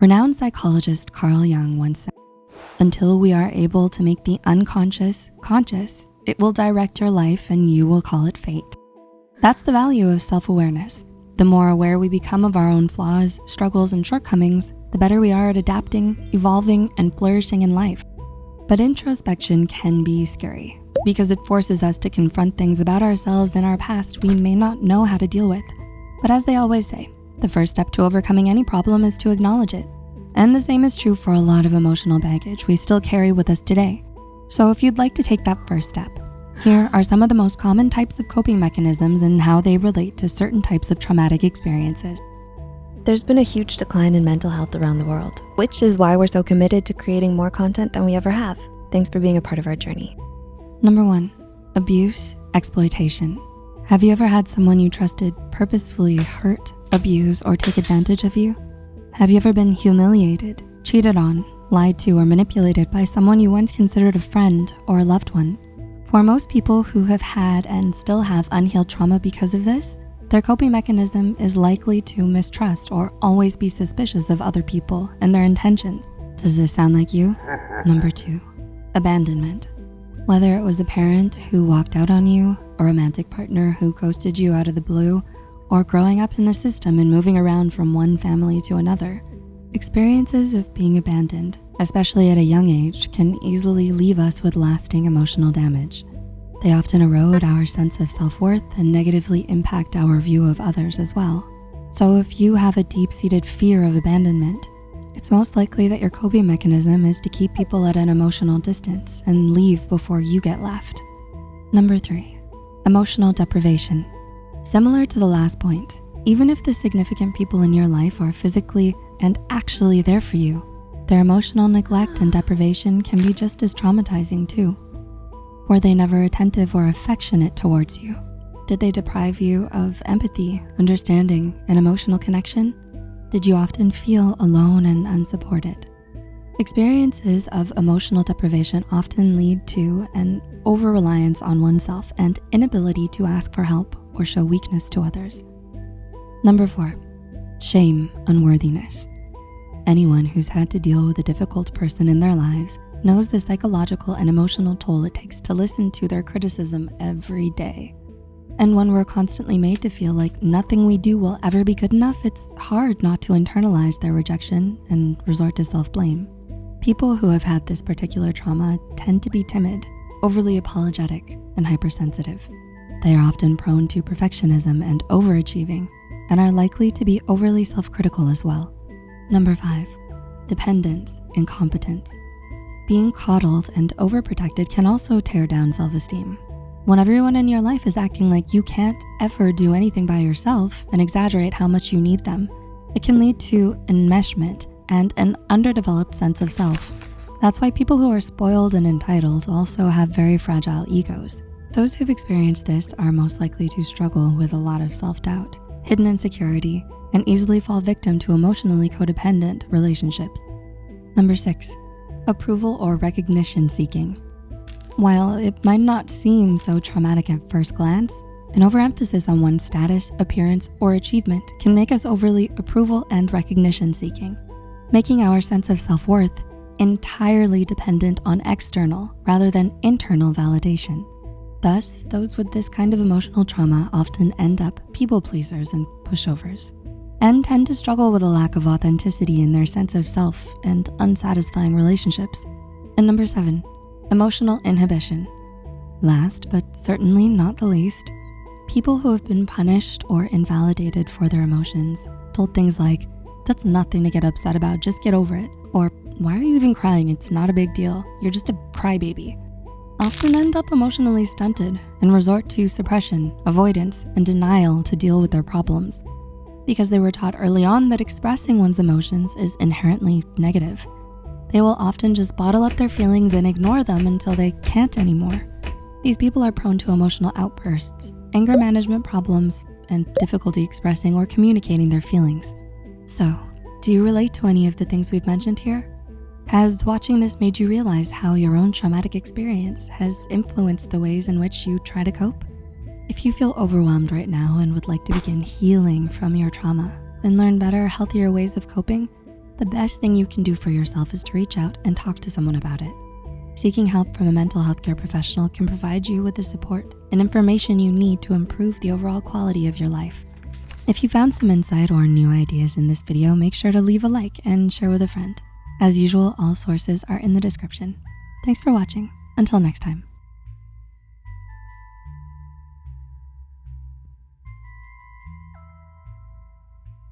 Renowned psychologist Carl Jung once said, until we are able to make the unconscious conscious, it will direct your life and you will call it fate. That's the value of self-awareness. The more aware we become of our own flaws, struggles, and shortcomings, the better we are at adapting, evolving, and flourishing in life. But introspection can be scary because it forces us to confront things about ourselves and our past we may not know how to deal with. But as they always say, the first step to overcoming any problem is to acknowledge it. And the same is true for a lot of emotional baggage we still carry with us today. So if you'd like to take that first step, here are some of the most common types of coping mechanisms and how they relate to certain types of traumatic experiences. There's been a huge decline in mental health around the world, which is why we're so committed to creating more content than we ever have. Thanks for being a part of our journey. Number one, abuse, exploitation. Have you ever had someone you trusted purposefully hurt, abuse, or take advantage of you? Have you ever been humiliated, cheated on, lied to, or manipulated by someone you once considered a friend or a loved one? For most people who have had and still have unhealed trauma because of this, their coping mechanism is likely to mistrust or always be suspicious of other people and their intentions. Does this sound like you? Number two, abandonment. Whether it was a parent who walked out on you, a romantic partner who ghosted you out of the blue, or growing up in the system and moving around from one family to another, experiences of being abandoned, especially at a young age, can easily leave us with lasting emotional damage. They often erode our sense of self-worth and negatively impact our view of others as well. So if you have a deep-seated fear of abandonment, it's most likely that your coping mechanism is to keep people at an emotional distance and leave before you get left. Number three, emotional deprivation. Similar to the last point, even if the significant people in your life are physically and actually there for you, their emotional neglect and deprivation can be just as traumatizing too. Were they never attentive or affectionate towards you? Did they deprive you of empathy, understanding, and emotional connection? Did you often feel alone and unsupported? Experiences of emotional deprivation often lead to an over-reliance on oneself and inability to ask for help or show weakness to others. Number four, shame, unworthiness. Anyone who's had to deal with a difficult person in their lives knows the psychological and emotional toll it takes to listen to their criticism every day. And when we're constantly made to feel like nothing we do will ever be good enough, it's hard not to internalize their rejection and resort to self-blame. People who have had this particular trauma tend to be timid, overly apologetic, and hypersensitive. They are often prone to perfectionism and overachieving and are likely to be overly self-critical as well. Number five, dependence, incompetence. Being coddled and overprotected can also tear down self-esteem. When everyone in your life is acting like you can't ever do anything by yourself and exaggerate how much you need them, it can lead to enmeshment and an underdeveloped sense of self. That's why people who are spoiled and entitled also have very fragile egos. Those who've experienced this are most likely to struggle with a lot of self-doubt, hidden insecurity, and easily fall victim to emotionally codependent relationships. Number six, approval or recognition seeking. While it might not seem so traumatic at first glance, an overemphasis on one's status, appearance, or achievement can make us overly approval and recognition seeking, making our sense of self-worth entirely dependent on external rather than internal validation. Thus, those with this kind of emotional trauma often end up people pleasers and pushovers and tend to struggle with a lack of authenticity in their sense of self and unsatisfying relationships. And number seven, emotional inhibition. Last, but certainly not the least, people who have been punished or invalidated for their emotions, told things like, that's nothing to get upset about, just get over it. Or why are you even crying? It's not a big deal. You're just a crybaby. Often end up emotionally stunted and resort to suppression, avoidance, and denial to deal with their problems because they were taught early on that expressing one's emotions is inherently negative. They will often just bottle up their feelings and ignore them until they can't anymore. These people are prone to emotional outbursts, anger management problems, and difficulty expressing or communicating their feelings. So, do you relate to any of the things we've mentioned here? Has watching this made you realize how your own traumatic experience has influenced the ways in which you try to cope? If you feel overwhelmed right now and would like to begin healing from your trauma and learn better, healthier ways of coping, the best thing you can do for yourself is to reach out and talk to someone about it. Seeking help from a mental health care professional can provide you with the support and information you need to improve the overall quality of your life. If you found some insight or new ideas in this video, make sure to leave a like and share with a friend. As usual, all sources are in the description. Thanks for watching. Until next time.